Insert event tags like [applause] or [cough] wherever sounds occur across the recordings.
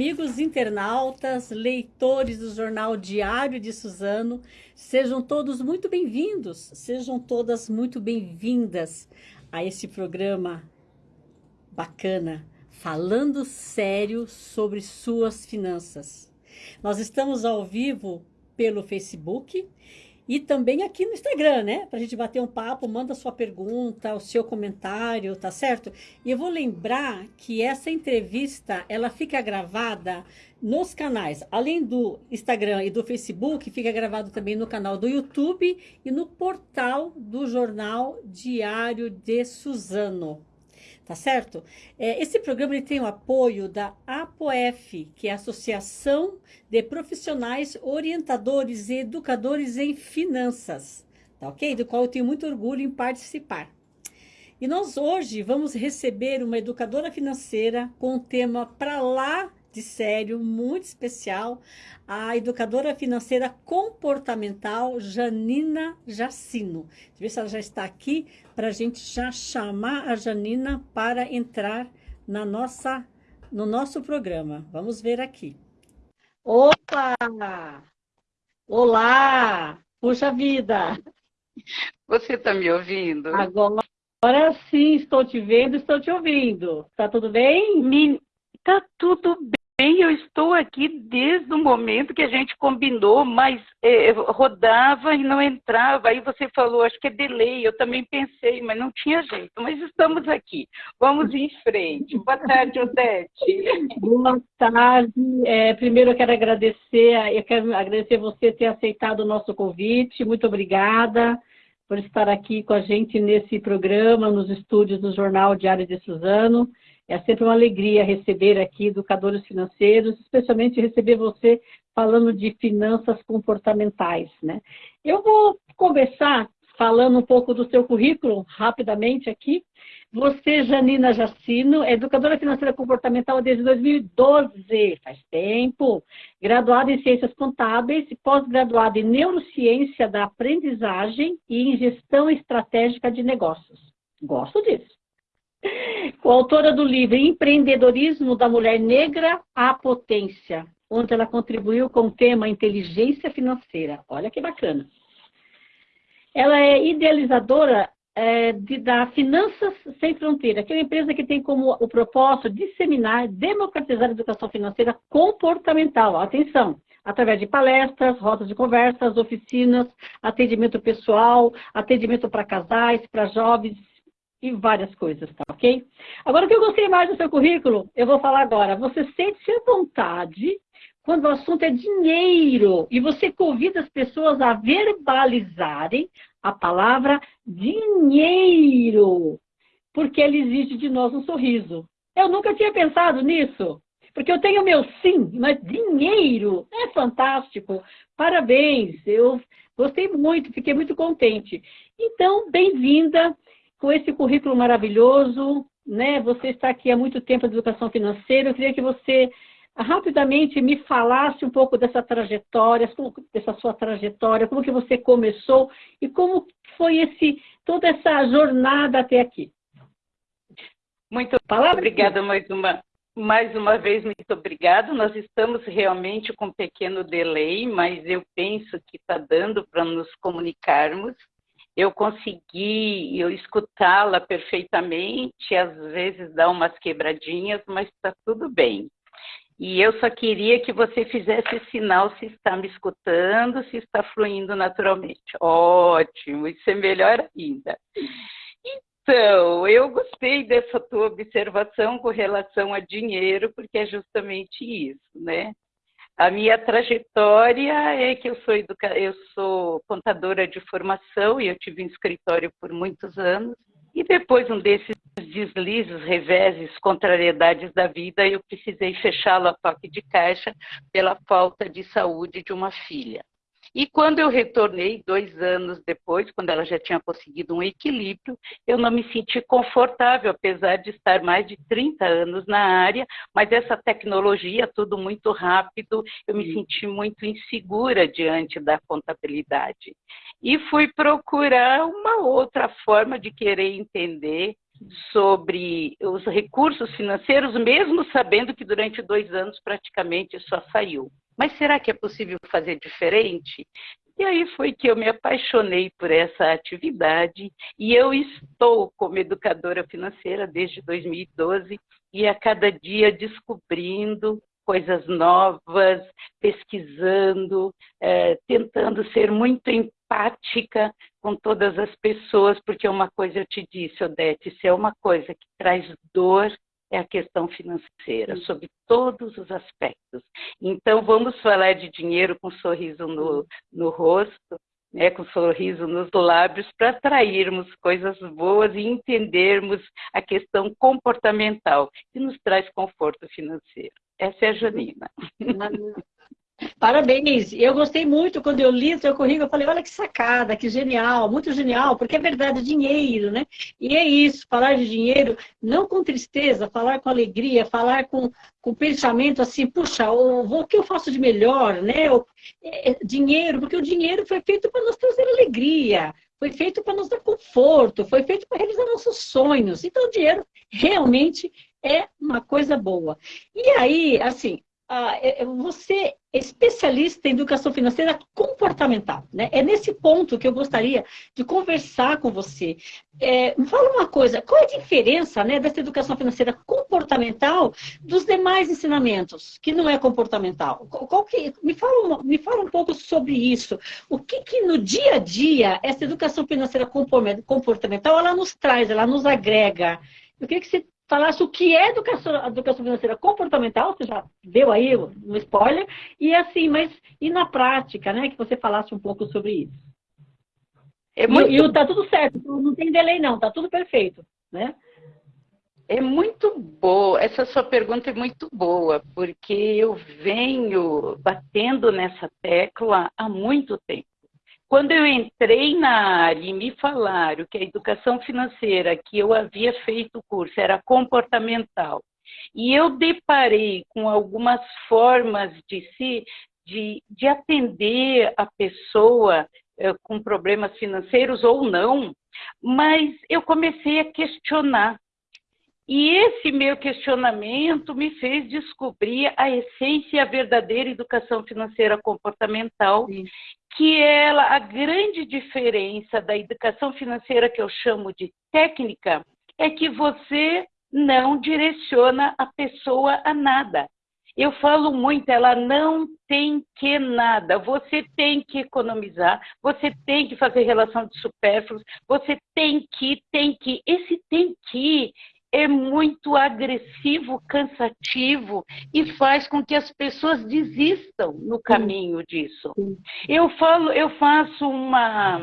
amigos internautas, leitores do jornal Diário de Suzano, sejam todos muito bem-vindos, sejam todas muito bem-vindas a esse programa bacana, falando sério sobre suas finanças. Nós estamos ao vivo pelo Facebook e também aqui no Instagram, né? Para a gente bater um papo, manda sua pergunta, o seu comentário, tá certo? E eu vou lembrar que essa entrevista, ela fica gravada nos canais, além do Instagram e do Facebook, fica gravado também no canal do YouTube e no portal do jornal Diário de Suzano tá certo? É, esse programa ele tem o apoio da APOF, que é a Associação de Profissionais Orientadores e Educadores em Finanças, tá ok? Do qual eu tenho muito orgulho em participar. E nós hoje vamos receber uma educadora financeira com um tema para lá de sério, muito especial, a educadora financeira comportamental Janina Jacino. Deixa eu ver se ela já está aqui para a gente já chamar a Janina para entrar na nossa, no nosso programa. Vamos ver aqui. Opa! Olá! Puxa vida! Você está me ouvindo? Agora, agora sim, estou te vendo, estou te ouvindo. Está tudo bem? Está tudo bem eu estou aqui desde o momento que a gente combinou, mas é, rodava e não entrava. Aí você falou, acho que é delay. Eu também pensei, mas não tinha jeito. Mas estamos aqui. Vamos em frente. Boa tarde, Odete. Boa tarde. É, primeiro eu quero agradecer, eu quero agradecer você ter aceitado o nosso convite. Muito obrigada por estar aqui com a gente nesse programa, nos estúdios do Jornal Diário de Suzano. É sempre uma alegria receber aqui educadores financeiros, especialmente receber você falando de finanças comportamentais. Né? Eu vou começar falando um pouco do seu currículo, rapidamente aqui. Você, Janina Jacino, é educadora financeira comportamental desde 2012, faz tempo. Graduada em Ciências Contábeis e pós-graduada em Neurociência da Aprendizagem e em Gestão Estratégica de Negócios. Gosto disso coautora do livro Empreendedorismo da Mulher Negra à Potência, onde ela contribuiu com o tema Inteligência Financeira. Olha que bacana. Ela é idealizadora é, de, da Finanças Sem Fronteira, que é uma empresa que tem como o propósito disseminar, democratizar a educação financeira comportamental. Atenção! Através de palestras, rodas de conversas, oficinas, atendimento pessoal, atendimento para casais, para jovens, e várias coisas, tá ok? Agora, o que eu gostei mais do seu currículo, eu vou falar agora. Você sente-se à vontade quando o assunto é dinheiro e você convida as pessoas a verbalizarem a palavra dinheiro, porque ele exige de nós um sorriso. Eu nunca tinha pensado nisso, porque eu tenho meu sim, mas dinheiro é fantástico. Parabéns, eu gostei muito, fiquei muito contente. Então, bem-vinda com esse currículo maravilhoso, né? Você está aqui há muito tempo de educação financeira. Eu queria que você rapidamente me falasse um pouco dessa trajetória, dessa sua trajetória, como que você começou e como foi esse toda essa jornada até aqui. Muito Palavra obrigada mais uma mais uma vez muito obrigada. Nós estamos realmente com um pequeno delay, mas eu penso que está dando para nos comunicarmos eu consegui eu escutá-la perfeitamente, às vezes dá umas quebradinhas, mas está tudo bem. E eu só queria que você fizesse sinal se está me escutando, se está fluindo naturalmente. Ótimo, isso é melhor ainda. Então, eu gostei dessa tua observação com relação a dinheiro, porque é justamente isso, né? A minha trajetória é que eu sou, educa... eu sou contadora de formação e eu tive um escritório por muitos anos. E depois um desses deslizes, reveses, contrariedades da vida, eu precisei fechá-lo a toque de caixa pela falta de saúde de uma filha. E quando eu retornei, dois anos depois, quando ela já tinha conseguido um equilíbrio, eu não me senti confortável, apesar de estar mais de 30 anos na área, mas essa tecnologia, tudo muito rápido, eu me senti muito insegura diante da contabilidade. E fui procurar uma outra forma de querer entender sobre os recursos financeiros, mesmo sabendo que durante dois anos praticamente só saiu. Mas será que é possível fazer diferente? E aí foi que eu me apaixonei por essa atividade e eu estou como educadora financeira desde 2012 e a cada dia descobrindo coisas novas, pesquisando, é, tentando ser muito empática com todas as pessoas, porque uma coisa eu te disse, Odete, se é uma coisa que traz dor, é a questão financeira, sobre todos os aspectos. Então, vamos falar de dinheiro com um sorriso no, no rosto, né, com um sorriso nos lábios, para atrairmos coisas boas e entendermos a questão comportamental, que nos traz conforto financeiro. Essa é a Janina. Parabéns! Eu gostei muito quando eu li o seu currículo, eu falei, olha que sacada, que genial, muito genial, porque é verdade, dinheiro, né? E é isso, falar de dinheiro, não com tristeza, falar com alegria, falar com, com pensamento assim, puxa, o, o que eu faço de melhor, né? O, é, é, dinheiro, porque o dinheiro foi feito para nos trazer alegria, foi feito para nos dar conforto, foi feito para realizar nossos sonhos. Então, o dinheiro realmente é uma coisa boa. E aí, assim, você é especialista em educação financeira comportamental. Né? É nesse ponto que eu gostaria de conversar com você. É, fala uma coisa, qual é a diferença né, dessa educação financeira comportamental dos demais ensinamentos, que não é comportamental? Qual que, me, fala, me fala um pouco sobre isso. O que, que no dia a dia essa educação financeira comportamental ela nos traz, ela nos agrega? Eu queria que você falasse o que é educação, educação financeira comportamental, você já deu aí um spoiler, e assim, mas e na prática, né? Que você falasse um pouco sobre isso. É muito... E, e tá tudo certo, não tem delay não, tá tudo perfeito, né? É muito boa, essa sua pergunta é muito boa, porque eu venho batendo nessa tecla há muito tempo. Quando eu entrei na área e me falaram que a educação financeira que eu havia feito o curso era comportamental, e eu deparei com algumas formas de se de, de atender a pessoa eh, com problemas financeiros ou não, mas eu comecei a questionar. E esse meu questionamento me fez descobrir a essência e a verdadeira educação financeira comportamental, Sim que ela, a grande diferença da educação financeira que eu chamo de técnica é que você não direciona a pessoa a nada. Eu falo muito, ela não tem que nada. Você tem que economizar, você tem que fazer relação de supérfluos, você tem que, tem que. Esse tem que é muito agressivo, cansativo e faz com que as pessoas desistam no caminho disso. Eu falo, eu faço uma,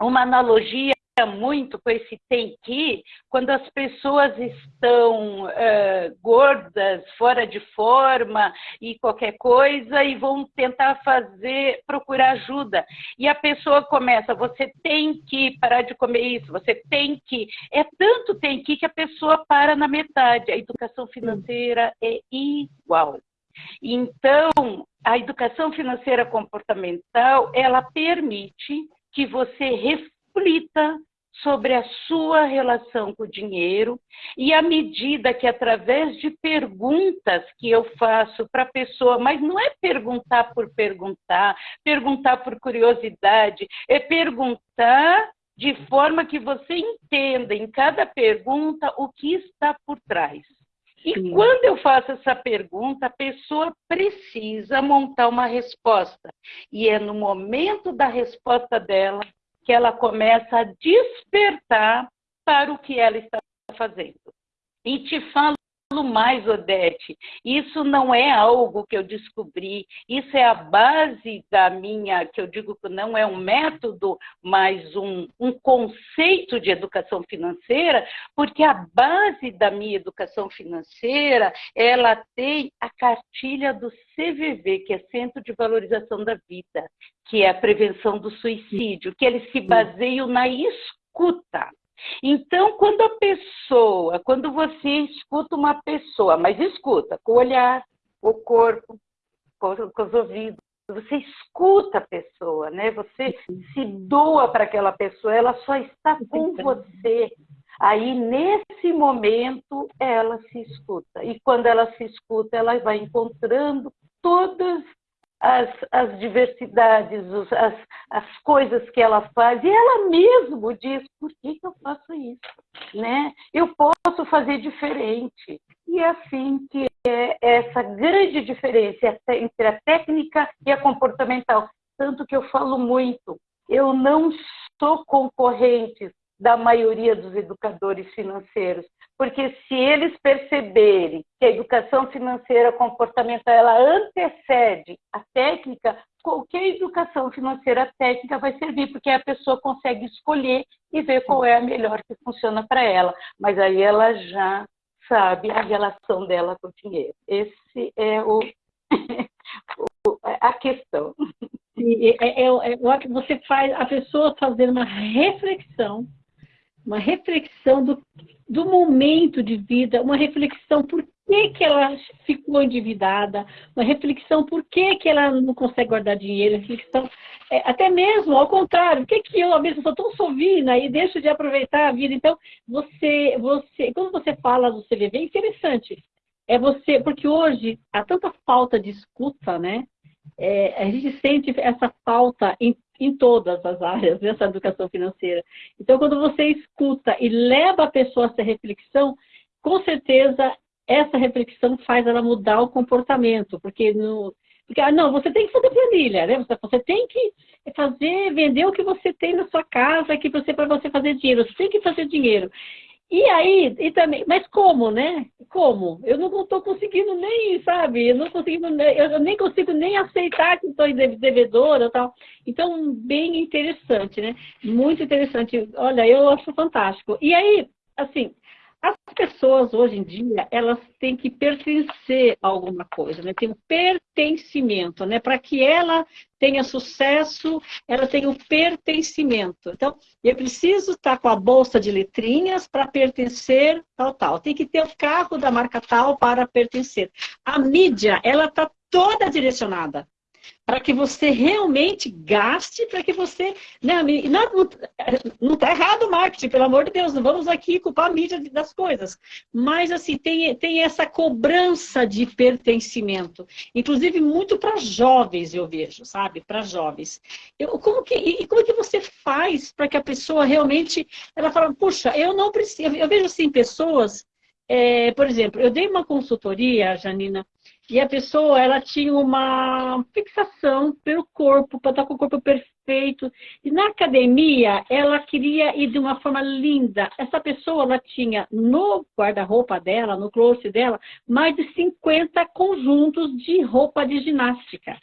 uma analogia muito com esse tem que, quando as pessoas estão uh, gordas, fora de forma e qualquer coisa, e vão tentar fazer, procurar ajuda. E a pessoa começa, você tem que parar de comer isso, você tem que. É tanto tem que que a pessoa para na metade. A educação financeira é igual. Então, a educação financeira comportamental, ela permite que você reflita sobre a sua relação com o dinheiro e à medida que através de perguntas que eu faço para a pessoa, mas não é perguntar por perguntar, perguntar por curiosidade, é perguntar de forma que você entenda em cada pergunta o que está por trás. E Sim. quando eu faço essa pergunta, a pessoa precisa montar uma resposta. E é no momento da resposta dela que ela começa a despertar para o que ela está fazendo. E te falo mais, Odete, isso não é algo que eu descobri, isso é a base da minha, que eu digo que não é um método, mas um, um conceito de educação financeira, porque a base da minha educação financeira, ela tem a cartilha do CVV, que é Centro de Valorização da Vida, que é a prevenção do suicídio, que eles se baseiam na escuta. Então, quando a pessoa, quando você escuta uma pessoa, mas escuta com o olhar, o corpo, com, com os ouvidos, você escuta a pessoa, né? Você se doa para aquela pessoa, ela só está com você. Aí, nesse momento, ela se escuta. E quando ela se escuta, ela vai encontrando todas as, as diversidades, as, as coisas que ela faz. E ela mesmo diz, por que, que eu faço isso? Né? Eu posso fazer diferente. E é assim que é essa grande diferença entre a técnica e a comportamental. Tanto que eu falo muito, eu não sou concorrente da maioria dos educadores financeiros, porque se eles perceberem que a educação financeira comportamental ela antecede a técnica, qualquer educação financeira técnica vai servir, porque a pessoa consegue escolher e ver qual é a melhor que funciona para ela. Mas aí ela já sabe a relação dela com o dinheiro. Esse é o, [laughs] a questão. É, é, é, é, você faz a pessoa fazer uma reflexão uma reflexão do, do momento de vida, uma reflexão por que, que ela ficou endividada, uma reflexão por que, que ela não consegue guardar dinheiro, reflexão, é, até mesmo ao contrário, por que, que eu, vezes, sou tão sovina e deixo de aproveitar a vida? Então, você, você, quando você fala do CVV, é interessante. É você, porque hoje há tanta falta de escuta, né? É, a gente sente essa falta em em todas as áreas dessa educação financeira. Então, quando você escuta e leva a pessoa a essa reflexão, com certeza essa reflexão faz ela mudar o comportamento, porque no, porque, ah, não, você tem que fazer planilha, né? Você, você tem que fazer, vender o que você tem na sua casa, que você para você fazer dinheiro, você tem que fazer dinheiro. E aí, e também, mas como, né? Como? Eu não estou conseguindo nem, sabe? Eu não consigo, eu nem consigo nem aceitar que estou devedora tal. Então, bem interessante, né? Muito interessante. Olha, eu acho fantástico. E aí, assim, as pessoas hoje em dia, elas têm que pertencer a alguma coisa, né? Tem um pertencimento, né? Para que ela tenha sucesso, ela tem um pertencimento. Então, eu preciso estar com a bolsa de letrinhas para pertencer tal, tal. Tem que ter o carro da marca tal para pertencer. A mídia, ela está toda direcionada para que você realmente gaste, para que você. Né, não está errado o marketing, pelo amor de Deus, não vamos aqui culpar a mídia das coisas. Mas, assim, tem, tem essa cobrança de pertencimento, inclusive muito para jovens, eu vejo, sabe? Para jovens. Eu, como que, e como que você faz para que a pessoa realmente. Ela fala, puxa, eu não preciso. Eu vejo, assim, pessoas. É, por exemplo, eu dei uma consultoria, Janina, e a pessoa, ela tinha uma fixação pelo corpo, para estar com o corpo perfeito. E na academia, ela queria ir de uma forma linda. Essa pessoa, ela tinha no guarda-roupa dela, no closet dela, mais de 50 conjuntos de roupa de ginástica.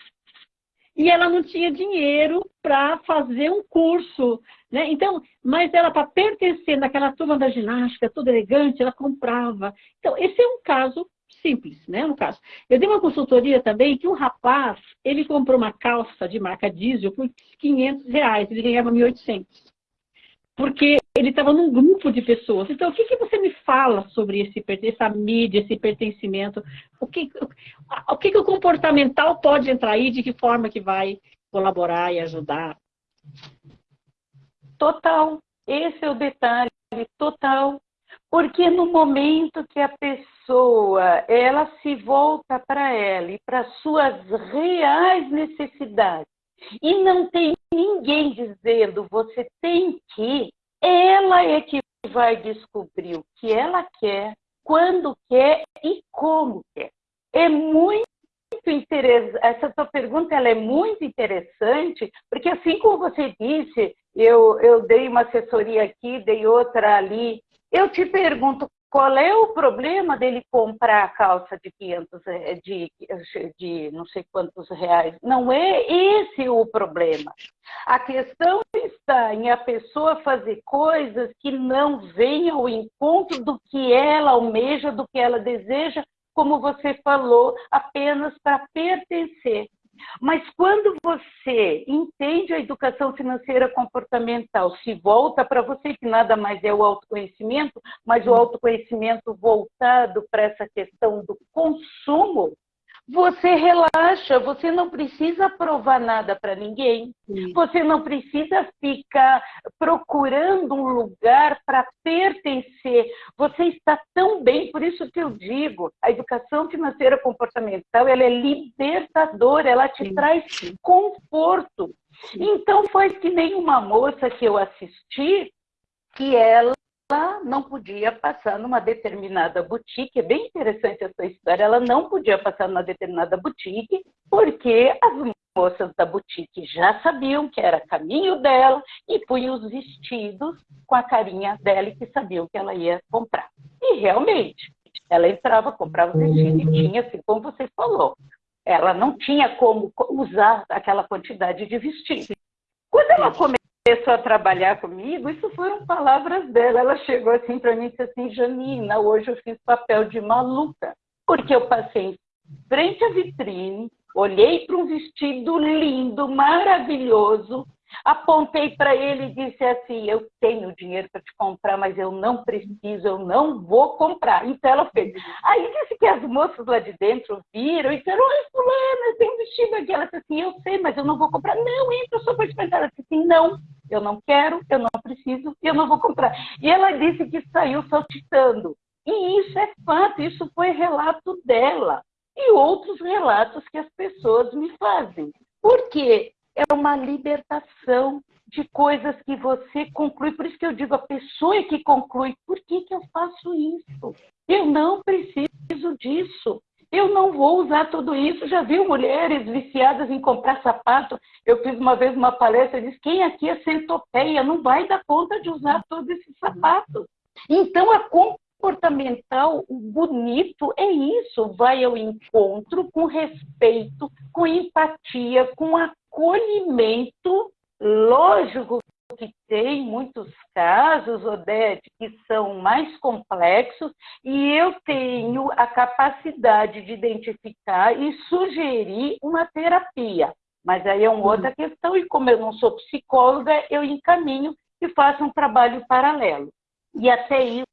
E ela não tinha dinheiro para fazer um curso, né? Então, mas ela, para pertencer naquela turma da ginástica, toda elegante, ela comprava. Então, esse é um caso simples, né, no caso. Eu dei uma consultoria também que um rapaz, ele comprou uma calça de marca diesel por 500 reais, ele ganhava 1.800. Porque ele estava num grupo de pessoas. Então, o que, que você me fala sobre esse, essa mídia, esse pertencimento? O que, o que, que o comportamental pode entrar aí? De que forma que vai colaborar e ajudar? Total. Esse é o detalhe. Total. Porque no momento que a pessoa ela se volta para ela e para suas reais necessidades e não tem ninguém dizendo você tem que, ela é que vai descobrir o que ela quer, quando quer e como quer. É muito interessante, essa sua pergunta ela é muito interessante, porque assim como você disse, eu, eu dei uma assessoria aqui, dei outra ali, eu te pergunto, qual é o problema dele comprar a calça de 500, eh, de, de não sei quantos reais? Não é esse o problema. A questão está em a pessoa fazer coisas que não venham ao encontro do que ela almeja, do que ela deseja, como você falou, apenas para pertencer. Mas quando você entende a educação financeira comportamental, se volta para você, que nada mais é o autoconhecimento, mas o autoconhecimento voltado para essa questão do consumo, você relaxa, você não precisa provar nada para ninguém, Sim. você não precisa ficar procurando um lugar para pertencer. Você está tão bem, por isso que eu digo, a educação financeira comportamental, ela é libertadora, ela te Sim. traz conforto. Então foi que nem uma moça que eu assisti, que ela ela não podia passar numa determinada boutique, é bem interessante essa história, ela não podia passar numa determinada boutique, porque as moças da boutique já sabiam que era caminho dela e punham os vestidos com a carinha dela e que sabiam que ela ia comprar. E realmente, ela entrava, comprava o vestido e tinha, assim como você falou, ela não tinha como usar aquela quantidade de vestido. Quando ela começou começou a trabalhar comigo, isso foram palavras dela. Ela chegou assim para mim e disse assim, Janina, hoje eu fiz papel de maluca, porque eu passei frente à vitrine, olhei para um vestido lindo, maravilhoso, apontei para ele e disse assim, eu tenho dinheiro para te comprar, mas eu não preciso, eu não vou comprar. Então ela fez. Aí disse que as moças lá de dentro viram e disseram, oi fulana, tem um vestido aqui. Ela disse assim, eu sei, mas eu não vou comprar. Não, entra só para experimentar. Ela disse assim, não, eu não quero, eu não preciso, eu não vou comprar. E ela disse que saiu saltitando. E isso é fato, isso foi relato dela. E outros relatos que as pessoas me fazem. Porque é uma libertação de coisas que você conclui. Por isso que eu digo, a pessoa é que conclui. Por que, que eu faço isso? Eu não preciso disso. Eu não vou usar tudo isso. Já viu mulheres viciadas em comprar sapato? Eu fiz uma vez uma palestra e disse: quem aqui é centopeia não vai dar conta de usar todos esses sapatos. Então, a comportamental, bonito é isso, vai ao encontro com respeito, com empatia, com acolhimento. Lógico que tem muitos casos, Odete, que são mais complexos, e eu tenho a capacidade de identificar e sugerir uma terapia. Mas aí é uma uhum. outra questão, e como eu não sou psicóloga, eu encaminho e faço um trabalho paralelo. E até isso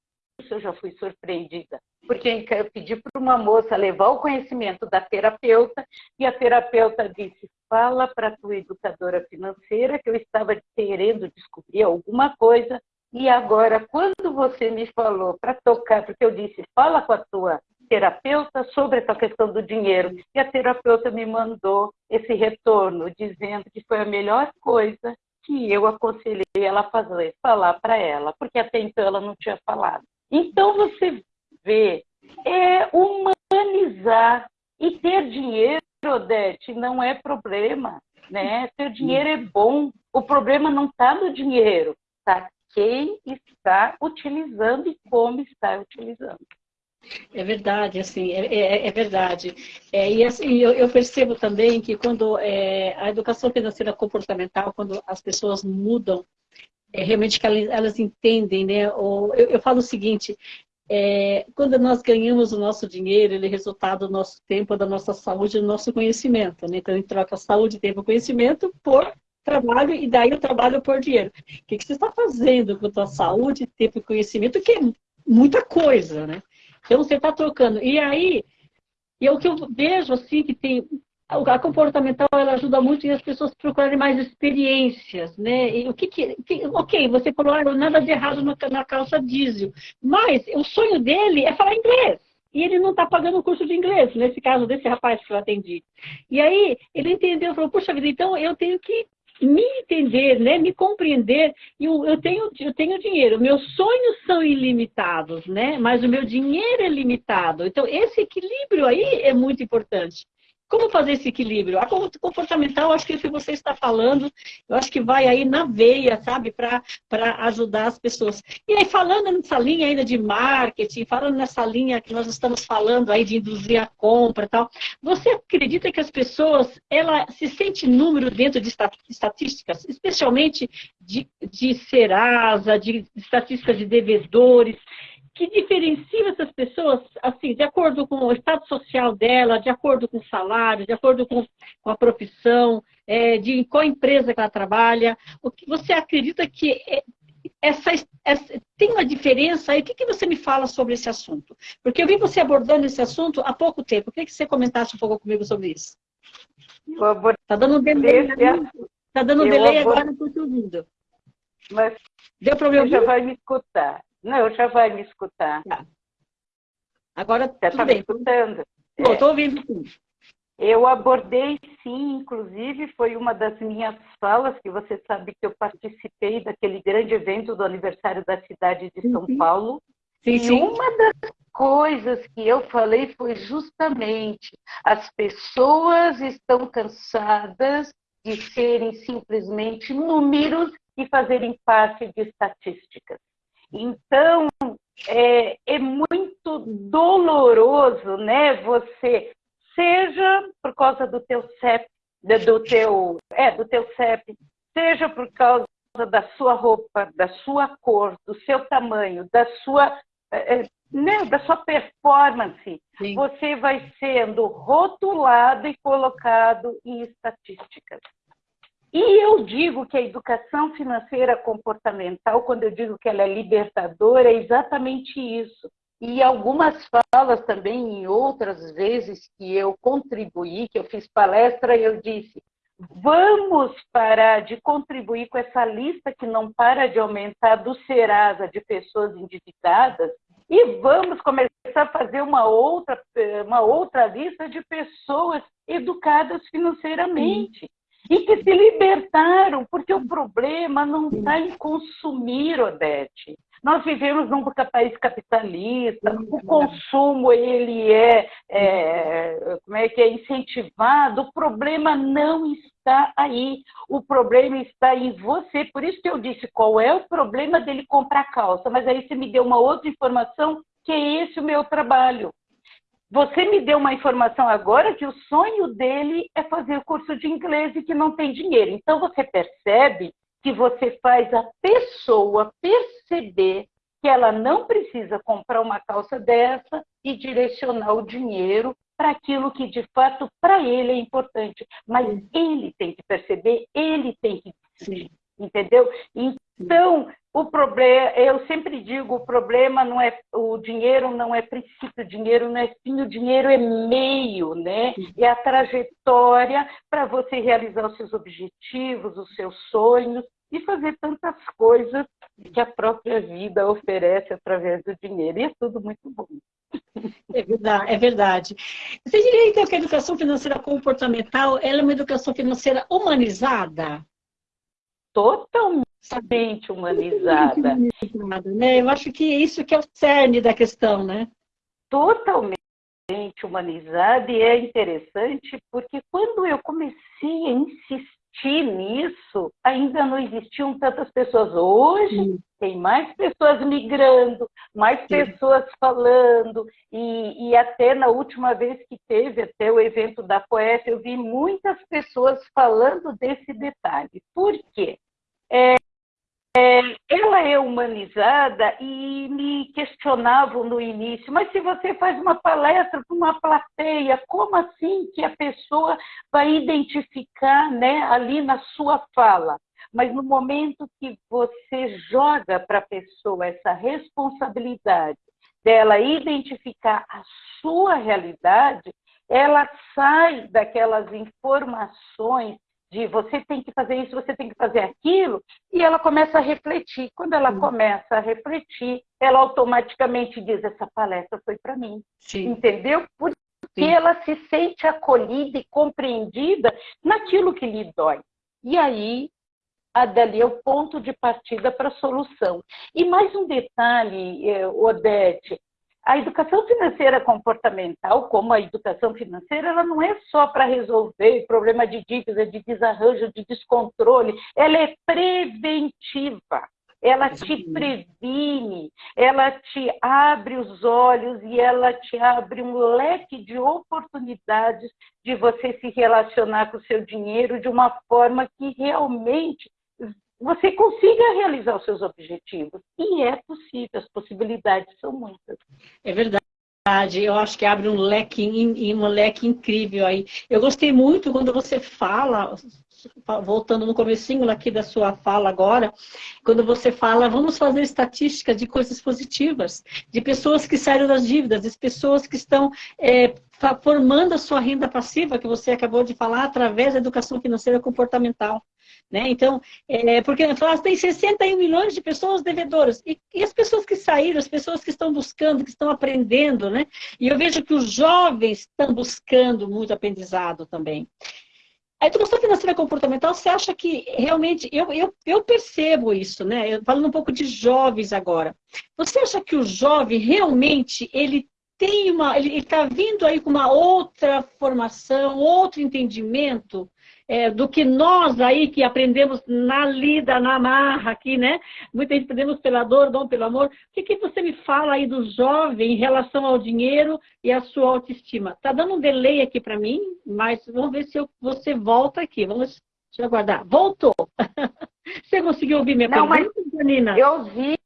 eu já fui surpreendida, porque eu pedi para uma moça levar o conhecimento da terapeuta, e a terapeuta disse: fala para a tua educadora financeira que eu estava querendo descobrir alguma coisa e agora, quando você me falou para tocar, porque eu disse, fala com a tua terapeuta sobre essa questão do dinheiro, e a terapeuta me mandou esse retorno, dizendo que foi a melhor coisa que eu aconselhei ela a fazer, falar para ela, porque até então ela não tinha falado. Então você vê, é humanizar e ter dinheiro Odete, não é problema, né? Ter dinheiro é bom. O problema não está no dinheiro, está quem está utilizando e como está utilizando. É verdade, assim, é, é, é verdade. É, e assim, eu, eu, percebo também que quando é, a educação financeira comportamental, quando as pessoas mudam, é, realmente que elas, elas entendem, né? Ou, eu, eu falo o seguinte, é, quando nós ganhamos o nosso dinheiro, ele é resultado do nosso tempo, da nossa saúde, do nosso conhecimento. Né? Então, a gente troca saúde, tempo, conhecimento por trabalho e daí o trabalho por dinheiro. O que, que você está fazendo com a tua saúde, tempo e conhecimento? Que é muita coisa, né? Então, você está trocando. E aí, é o que eu vejo, assim, que tem a comportamental ela ajuda muito as pessoas procurarem mais experiências, né? E o que, que, que ok, você falou ah, nada de errado na, na calça diesel, mas o sonho dele é falar inglês. E ele não está pagando o curso de inglês, nesse caso desse rapaz que eu atendi. E aí ele entendeu, falou, puxa vida, então eu tenho que me entender, né, me compreender, eu, eu, tenho, eu tenho dinheiro, meus sonhos são ilimitados, né, mas o meu dinheiro é limitado. Então, esse equilíbrio aí é muito importante. Como fazer esse equilíbrio? A comportamental, acho que o que você está falando, eu acho que vai aí na veia, sabe, para ajudar as pessoas. E aí, falando nessa linha ainda de marketing, falando nessa linha que nós estamos falando aí de induzir a compra e tal, você acredita que as pessoas, ela se sente número dentro de estatísticas, especialmente de, de Serasa, de estatísticas de devedores, que diferencia essas pessoas, assim, de acordo com o estado social dela, de acordo com o salário, de acordo com, com a profissão, é, de qual empresa que ela trabalha. O que você acredita que é, essa, essa, tem uma diferença aí. O que, que você me fala sobre esse assunto? Porque eu vi você abordando esse assunto há pouco tempo. Eu queria que você comentasse um pouco comigo sobre isso. Está dando um delay, tá dando um delay agora, não estou te ouvindo. Mas Deu me ouvir? já vai me escutar. Não, já vai me escutar. Tá. Agora, já está me escutando? Estou é. ouvindo sim. Eu abordei, sim, inclusive foi uma das minhas falas, que você sabe que eu participei daquele grande evento do aniversário da cidade de São sim. Paulo. Sim, e sim. uma das coisas que eu falei foi justamente as pessoas estão cansadas de serem simplesmente números e fazerem parte de estatísticas. Então, é, é muito doloroso, né, você seja por causa do teu CEP, do teu, é, do teu CEP, seja por causa da sua roupa, da sua cor, do seu tamanho, da sua, é, é, né, da sua performance, Sim. você vai sendo rotulado e colocado em estatísticas. E eu digo que a educação financeira comportamental, quando eu digo que ela é libertadora, é exatamente isso. E algumas falas também, em outras vezes que eu contribuí, que eu fiz palestra, eu disse: vamos parar de contribuir com essa lista que não para de aumentar do Serasa de pessoas endividadas e vamos começar a fazer uma outra, uma outra lista de pessoas educadas financeiramente. E que se libertaram, porque o problema não está em consumir, Odete. Nós vivemos num país capitalista, o consumo ele é, é, como é que é incentivado. O problema não está aí. O problema está em você. Por isso que eu disse qual é o problema dele comprar calça. Mas aí você me deu uma outra informação que é esse o meu trabalho. Você me deu uma informação agora que o sonho dele é fazer o curso de inglês e que não tem dinheiro. Então você percebe que você faz a pessoa perceber que ela não precisa comprar uma calça dessa e direcionar o dinheiro para aquilo que de fato para ele é importante. Mas ele tem que perceber, ele tem que decidir, entendeu? Então, o problema, eu sempre digo, o problema não é o dinheiro não é princípio, o dinheiro não é fim, o dinheiro é meio, né? É a trajetória para você realizar os seus objetivos, os seus sonhos e fazer tantas coisas que a própria vida oferece através do dinheiro. E é tudo muito bom. É verdade, é verdade. Você diria então que a educação financeira comportamental é uma educação financeira humanizada? Totalmente humanizada. Né? Eu acho que isso que é o cerne da questão, né? Totalmente humanizada e é interessante porque quando eu comecei a insistir nisso, ainda não existiam tantas pessoas. Hoje Sim. tem mais pessoas migrando, mais Sim. pessoas falando e, e, até na última vez que teve até o evento da Poeta, eu vi muitas pessoas falando desse detalhe. Por quê? É, é, ela é humanizada e me questionavam no início, mas se você faz uma palestra para uma plateia, como assim que a pessoa vai identificar né, ali na sua fala? Mas no momento que você joga para a pessoa essa responsabilidade dela identificar a sua realidade, ela sai daquelas informações de você tem que fazer isso, você tem que fazer aquilo, e ela começa a refletir. Quando ela Sim. começa a refletir, ela automaticamente diz: essa palestra foi para mim. Sim. Entendeu? Porque Sim. ela se sente acolhida e compreendida naquilo que lhe dói. E aí, a dali é o ponto de partida para a solução. E mais um detalhe, eh, Odete, a educação financeira comportamental, como a educação financeira, ela não é só para resolver problema de dívida, de desarranjo, de descontrole, ela é preventiva. Ela te previne, ela te abre os olhos e ela te abre um leque de oportunidades de você se relacionar com o seu dinheiro de uma forma que realmente você consiga realizar os seus objetivos. E é possível, as possibilidades são muitas. É verdade. Eu acho que abre um leque, um leque incrível aí. Eu gostei muito quando você fala voltando no comecinho aqui da sua fala agora, quando você fala, vamos fazer estatísticas de coisas positivas, de pessoas que saíram das dívidas, de pessoas que estão é, formando a sua renda passiva, que você acabou de falar, através da educação financeira comportamental. Né? Então, é, porque nós tem 61 milhões de pessoas devedoras. E, e, as pessoas que saíram, as pessoas que estão buscando, que estão aprendendo, né? E eu vejo que os jovens estão buscando muito aprendizado também. A educação financeira comportamental, você acha que realmente, eu, eu, eu percebo isso, né? Eu, falando um pouco de jovens agora. Você acha que o jovem realmente, ele tem uma, ele está vindo aí com uma outra formação, outro entendimento é, do que nós aí que aprendemos na lida, na marra aqui, né? Muita gente aprendemos pela dor, dom pelo amor. O que, que você me fala aí do jovem em relação ao dinheiro e à sua autoestima? Tá dando um delay aqui para mim, mas vamos ver se eu, você volta aqui. Vamos deixa eu aguardar. Voltou! [laughs] você conseguiu ouvir minha Não, pergunta, Janina? Eu ouvi,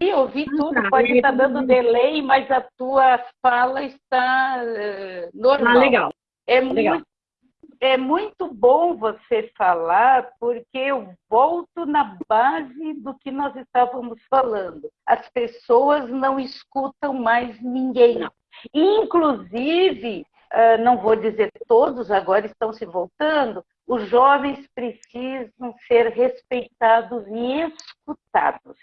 eu ouvi ah, tudo. Tá, Pode estar dando delay, mas a tua fala está uh, normal. Ah, legal. É legal. muito é muito bom você falar, porque eu volto na base do que nós estávamos falando. As pessoas não escutam mais ninguém. Não. Inclusive, ah, não vou dizer todos, agora estão se voltando, os jovens precisam ser respeitados e escutados.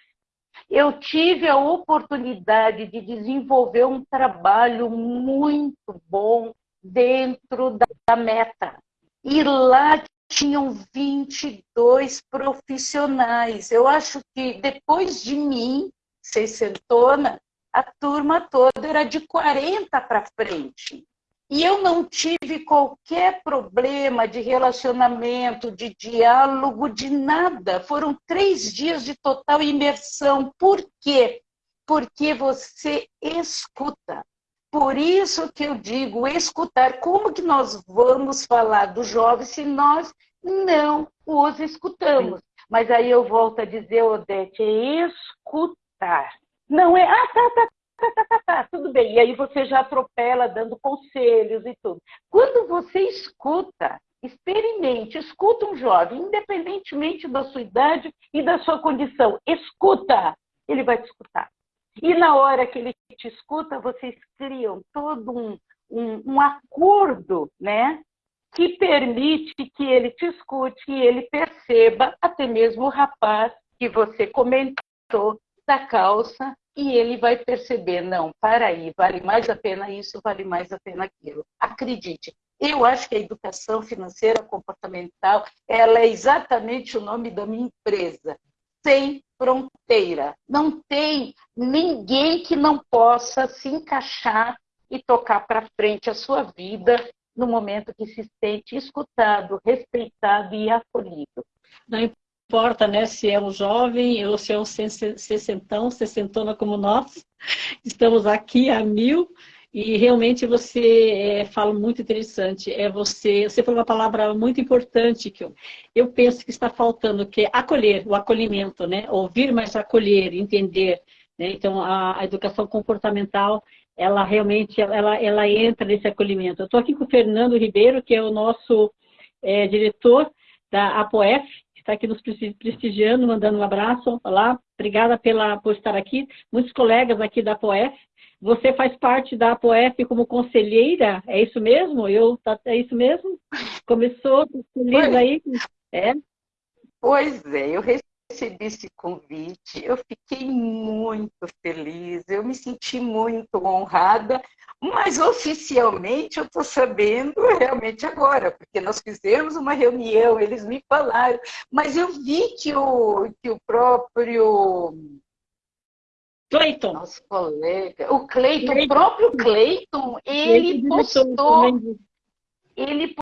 Eu tive a oportunidade de desenvolver um trabalho muito bom dentro da meta. E lá tinham 22 profissionais. Eu acho que depois de mim, sessentona, a turma toda era de 40 para frente. E eu não tive qualquer problema de relacionamento, de diálogo, de nada. Foram três dias de total imersão. Por quê? Porque você escuta. Por isso que eu digo, escutar. Como que nós vamos falar dos jovens se nós não os escutamos? Mas aí eu volto a dizer, Odete, é escutar. Não é, ah, tá, tá, tá, tá, tá, tá, tudo bem. E aí você já atropela dando conselhos e tudo. Quando você escuta, experimente, escuta um jovem, independentemente da sua idade e da sua condição, escuta, ele vai te escutar. E na hora que ele te escuta, vocês criam todo um, um, um acordo, né? Que permite que ele te escute e ele perceba, até mesmo o rapaz que você comentou da calça, e ele vai perceber, não, para aí, vale mais a pena isso, vale mais a pena aquilo. Acredite, eu acho que a educação financeira comportamental, ela é exatamente o nome da minha empresa sem fronteira. Não tem ninguém que não possa se encaixar e tocar para frente a sua vida no momento que se sente escutado, respeitado e acolhido. Não importa né, se é um jovem ou se é um sessentão, sessentona como nós, estamos aqui a mil e realmente você é, fala muito interessante. É você, você falou uma palavra muito importante que eu, eu penso que está faltando, que é acolher, o acolhimento, né? Ouvir, mas acolher, entender. Né? Então, a, a, educação comportamental, ela realmente, ela, ela entra nesse acolhimento. Eu estou aqui com o Fernando Ribeiro, que é o nosso é, diretor da APOF, que está aqui nos prestigiando, mandando um abraço. Olá, obrigada pela, por estar aqui. Muitos colegas aqui da APOF você faz parte da APOF como conselheira, é isso mesmo? Eu, tá, é isso mesmo? Começou, feliz aí? É? Pois é, eu recebi esse convite, eu fiquei muito feliz, eu me senti muito honrada, mas oficialmente eu estou sabendo realmente agora, porque nós fizemos uma reunião, eles me falaram, mas eu vi que o, que o próprio Cleiton. Nosso colega. O Cleiton, o próprio Cleiton, ele postou. Ele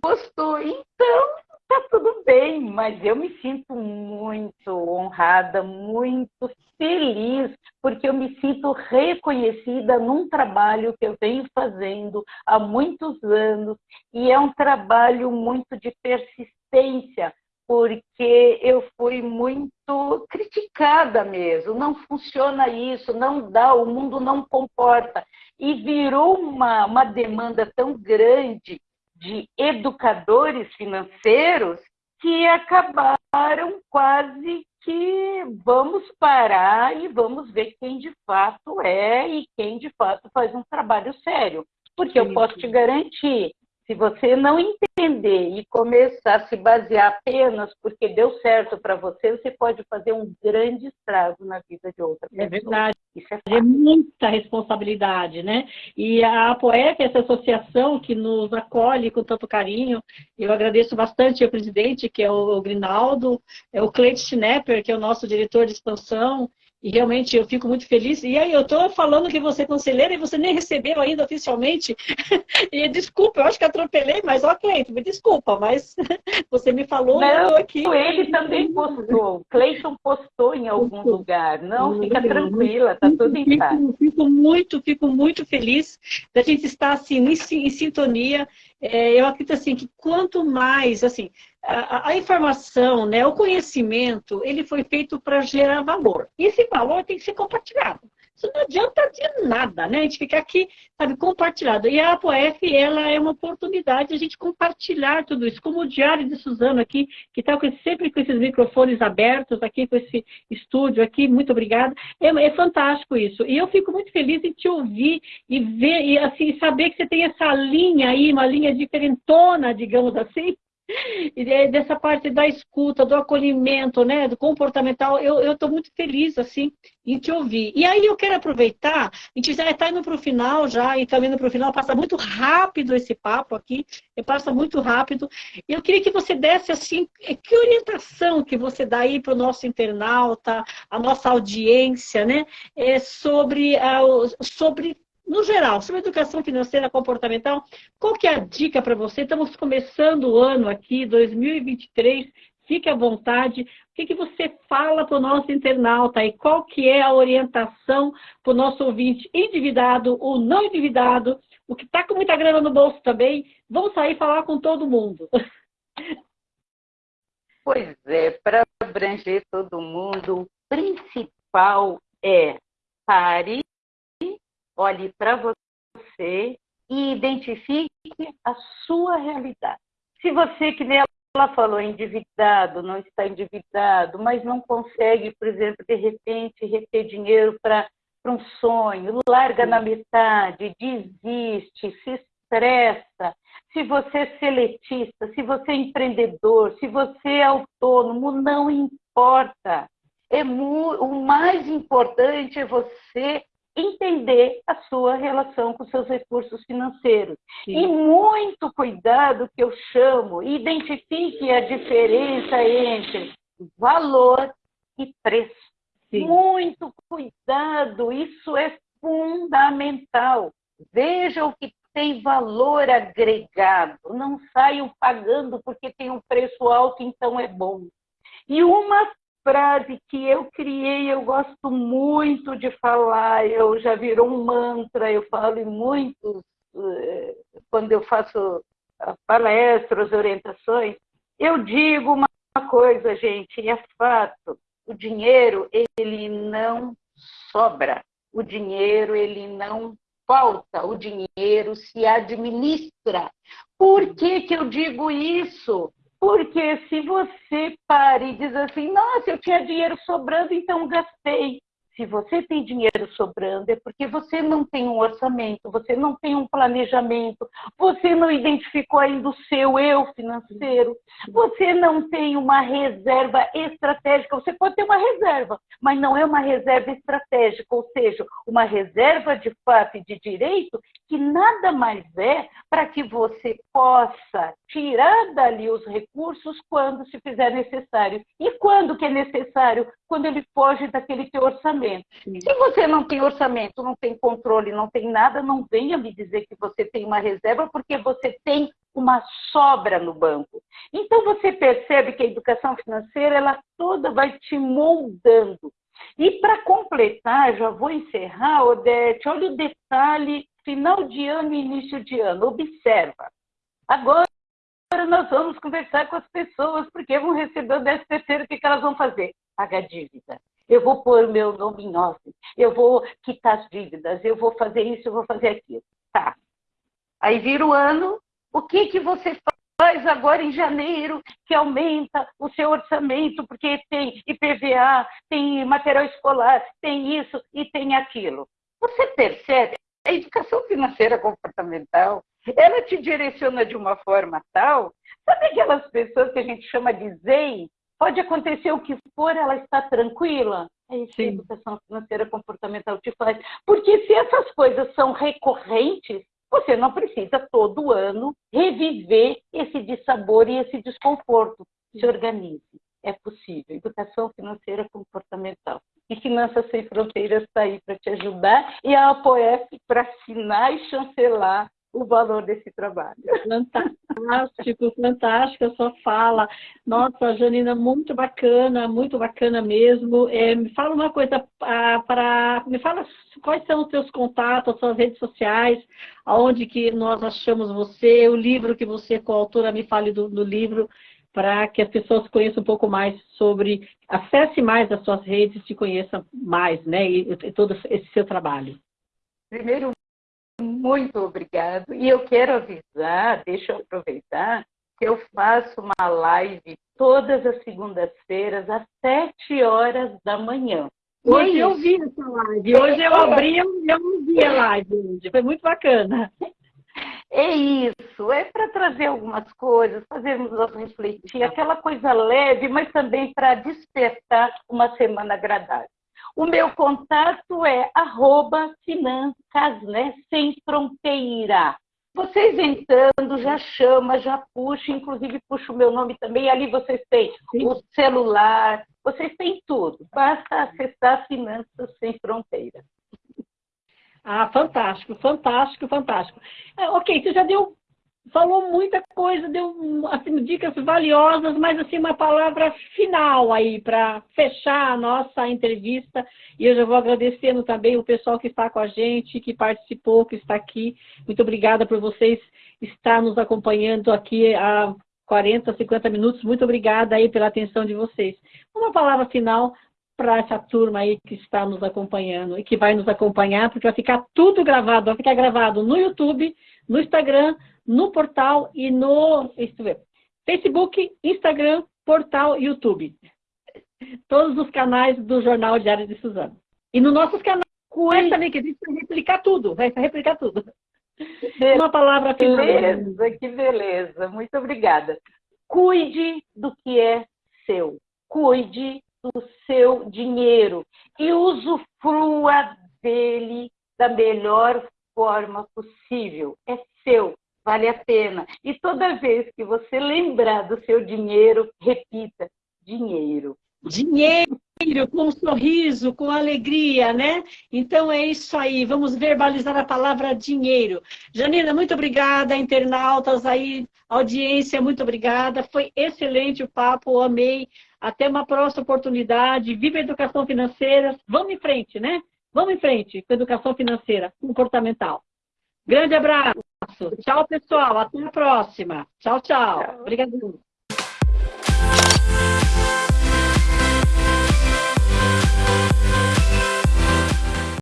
postou. Então, tá tudo bem, mas eu me sinto muito honrada, muito feliz, porque eu me sinto reconhecida num trabalho que eu venho fazendo há muitos anos, e é um trabalho muito de persistência, porque eu fui muito criticada mesmo. Não funciona isso, não dá, o mundo não comporta. E virou uma, uma demanda tão grande de educadores financeiros que acabaram quase que vamos parar e vamos ver quem de fato é e quem de fato faz um trabalho sério. Porque eu posso te garantir, se você não entender e começar a se basear apenas porque deu certo para você, você pode fazer um grande estrago na vida de outra pessoa. É verdade. Isso é, é muita responsabilidade, né? E a APOEC, essa associação que nos acolhe com tanto carinho, eu agradeço bastante ao presidente, que é o Grinaldo, é o Cleide Schnepper, que é o nosso diretor de expansão, e realmente eu fico muito feliz. E aí eu estou falando que você é conselheira e você nem recebeu ainda oficialmente. [laughs] e desculpa, eu acho que atropelei, mas ok, me desculpa, mas [laughs] você me falou Não, eu estou aqui. Ele também postou, Cleiton postou em algum postou. lugar. Não, fica tranquila, está tudo em paz. Fico, fico muito, fico muito feliz da gente estar assim, em, em sintonia. É, eu acredito assim que quanto mais, assim, a, a, informação, né, o conhecimento, ele foi feito para gerar valor. Esse valor tem que ser compartilhado. Isso não adianta de nada, né? A gente ficar aqui, sabe, compartilhado. E a ApoF, ela é uma oportunidade de a gente compartilhar tudo isso. Como o Diário de Suzano aqui, que está sempre com esses microfones abertos aqui, com esse estúdio aqui, muito obrigada. É, é, fantástico isso. E eu fico muito feliz em te ouvir e ver, e assim, saber que você tem essa linha aí, uma linha diferentona, digamos assim, e dessa parte da escuta, do acolhimento, né, do comportamental, eu estou muito feliz, assim, em te ouvir. E aí eu quero aproveitar, a gente já está indo para o final já, e caminhando para o final, passa muito rápido esse papo aqui, passa muito rápido. Eu queria que você desse, assim, que orientação que você dá aí para o nosso internauta, a nossa audiência, né, é sobre, uh, sobre no geral, sobre educação financeira comportamental, qual que é a dica para você? Estamos começando o ano aqui, 2023, fique à vontade. O que, que você fala para o nosso internauta e qual que é a orientação para o nosso ouvinte endividado ou não endividado, o que está com muita grana no bolso também, vamos sair falar com todo mundo. [laughs] Pois é, para abranger todo mundo, o principal é pare olhe para você e identifique a sua realidade. Se você, que nem ela falou, é endividado, não está endividado, mas não consegue, por exemplo, de repente, reter dinheiro para um sonho, larga na metade, desiste, se estressa, se você é seletista, se você é empreendedor, se você é autônomo, não importa. É o mais importante é você entender a sua relação com seus recursos financeiros. Sim. E muito cuidado que eu chamo, identifique a diferença entre valor e preço. Sim. Muito cuidado, isso é fundamental. Veja o que tem valor agregado. Não saiam pagando porque tem um preço alto, então é bom. E uma frase que eu criei, eu gosto muito de falar, eu já virou um mantra, eu falo em muitos, eh, quando eu faço palestras, orientações, eu digo uma coisa, gente, é fato, o dinheiro, ele não sobra, o dinheiro, ele não falta, o dinheiro se administra. Por que, que eu digo isso? Porque se você para e diz assim, nossa, eu tinha dinheiro sobrando, então gastei. Se você tem dinheiro sobrando, é porque você não tem um orçamento, você não tem um planejamento, você não identificou ainda o seu eu financeiro, você não tem uma reserva estratégica. Você pode ter uma reserva, mas não é uma reserva estratégica, ou seja, uma reserva de fato e de direito que nada mais é para que você possa tirar dali os recursos quando se fizer necessário. E quando que é necessário? Quando ele foge daquele teu orçamento. Sim. Se você não tem orçamento, não tem controle, não tem nada, não venha me dizer que você tem uma reserva, porque você tem uma sobra no banco. Então você percebe que a educação financeira ela toda vai te moldando. E para completar, já vou encerrar, Odete, olha o detalhe final de ano e início de ano. Observa. Agora nós vamos conversar com as pessoas, porque vão receber o 13 terceiro, o que elas vão fazer? Pagar dívida. Eu vou pôr meu nome em off, eu vou quitar as dívidas, eu vou fazer isso, eu vou fazer aquilo. Tá. Aí vira o ano, o que, que você mas agora em janeiro que aumenta o seu orçamento, porque tem IPVA, tem material escolar, tem isso e tem aquilo. Você percebe? A educação financeira comportamental, ela te direciona de uma forma tal, sabe aquelas pessoas que a gente chama de zen? Pode acontecer o que for, ela está tranquila? É isso que a educação financeira comportamental te faz. Porque se essas coisas são recorrentes, você não precisa todo ano reviver esse dissabor e esse desconforto. Se organize. É possível. Educação financeira comportamental. E Finanças Sem Fronteiras está aí para te ajudar e a APOF para assinar e chancelar o valor desse trabalho. [laughs] Fantástico, fantástico a sua fala. Nossa, Janina, muito bacana, muito bacana mesmo. É, me fala uma coisa, ah, para me fala quais são os seus contatos, as suas redes sociais, aonde que nós achamos você, o livro que você, coautora, me fale do, do livro, para que as pessoas conheçam um pouco mais sobre, acesse mais as suas redes, te conheçam mais, né, e, e todo esse seu trabalho. Primeiro, muito obrigado. E eu quero avisar, deixa eu aproveitar, que eu faço uma live todas as segundas-feiras, às sete horas da manhã. Hoje é eu vi essa live. Hoje eu abri e eu vi a live. Foi muito bacana. É isso, é para trazer algumas coisas, fazermos nós refletir, aquela coisa leve, mas também para despertar uma semana agradável. O meu contato é arroba finanças, né? Sem fronteira. Vocês entrando, já chama, já puxa, inclusive puxa o meu nome também. Ali vocês têm Sim. o celular, vocês têm tudo. Basta acessar Finanças Sem Fronteira. Ah, fantástico, fantástico, fantástico. É, ok, você já deu falou muita coisa, deu assim, dicas valiosas, mas assim uma palavra final aí para fechar a nossa entrevista. E eu já vou agradecendo também o pessoal que está com a gente, que participou, que está aqui. Muito obrigada por vocês estar nos acompanhando aqui há 40, 50 minutos. Muito obrigada aí pela atenção de vocês. Uma palavra final para essa turma aí que está nos acompanhando e que vai nos acompanhar, porque vai ficar tudo gravado, vai ficar gravado no YouTube, no Instagram, no portal e no Facebook, Instagram, portal YouTube. Todos os canais do Jornal Diário de Suzano. E no nossos canais também, que a gente vai replicar tudo, vai replicar tudo. Uma palavra final. Beleza, que beleza. Muito obrigada. Cuide do que é seu. Cuide do seu dinheiro e usufrua dele da melhor forma possível. É seu vale a pena. E toda vez que você lembrar do seu dinheiro, repita: dinheiro. Dinheiro, com um sorriso, com alegria, né? Então é isso aí, vamos verbalizar a palavra dinheiro. Janina, muito obrigada, internautas aí, audiência, muito obrigada. Foi excelente o papo, amei. Até uma próxima oportunidade. Viva a educação financeira. Vamos em frente, né? Vamos em frente com educação financeira comportamental. Grande abraço. Tchau, pessoal. Até a próxima. Tchau, tchau. tchau. Obrigada.